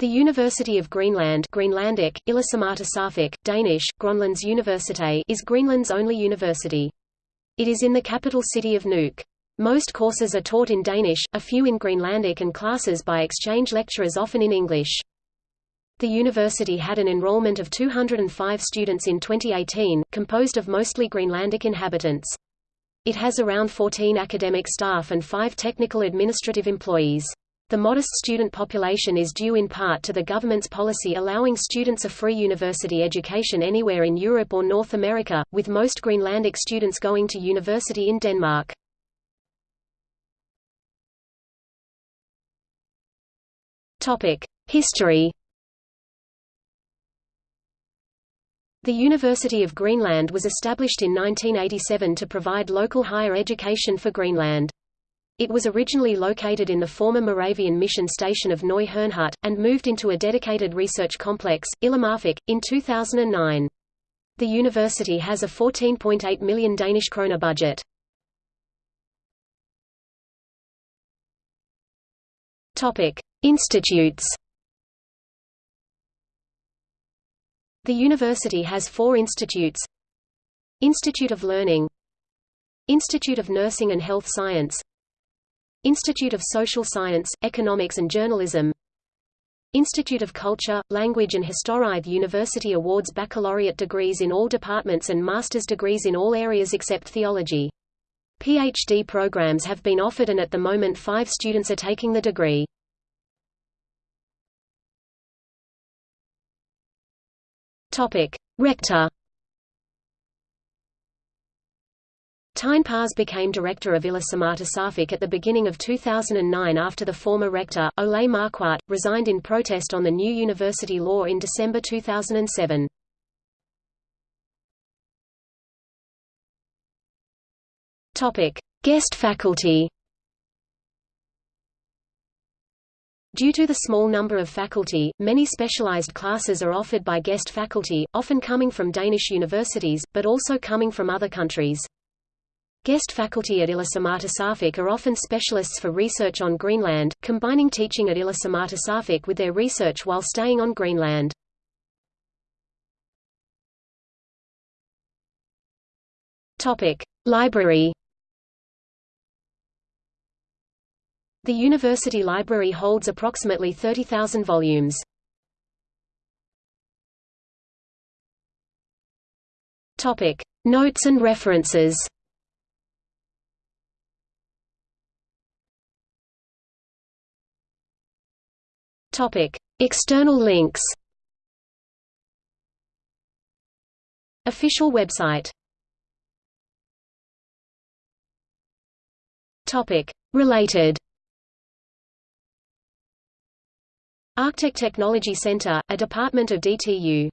The University of Greenland Greenlandic, Ilisimatusarfik, Danish, Grønlands Universitet is Greenland's only university. It is in the capital city of Nuuk. Most courses are taught in Danish, a few in Greenlandic and classes by exchange lecturers often in English. The university had an enrollment of 205 students in 2018, composed of mostly Greenlandic inhabitants. It has around 14 academic staff and 5 technical administrative employees. The modest student population is due in part to the government's policy allowing students a free university education anywhere in Europe or North America, with most Greenlandic students going to university in Denmark. History The University of Greenland was established in 1987 to provide local higher education for Greenland. It was originally located in the former Moravian mission station of Neu Herrnhut, and moved into a dedicated research complex, Ilulissat, in 2009. The university has a 14.8 million Danish kroner budget. Institutes. The university has four institutes. Institute of Learning Institute of Nursing and Health Science Institute of Social Science, Economics and Journalism Institute of Culture, Language and History The university awards baccalaureate degrees in all departments and master's degrees in all areas except theology. PhD programs have been offered and at the moment five students are taking the degree. Rector Tine Pars became director of Ilisimatusarfik at the beginning of 2009 after the former rector, Ole Marquardt, resigned in protest on the new university law in December 2007. Guest faculty Due to the small number of faculty, many specialized classes are offered by guest faculty, often coming from Danish universities, but also coming from other countries. Guest faculty at Ilisimatusarfik are often specialists for research on Greenland, combining teaching at Ilisimatusarfik with their research while staying on Greenland. Library. The university library holds approximately 30,000 volumes. Notes and references. External links. Official website. Topic: Related. Arctic Technology Center, a department of DTU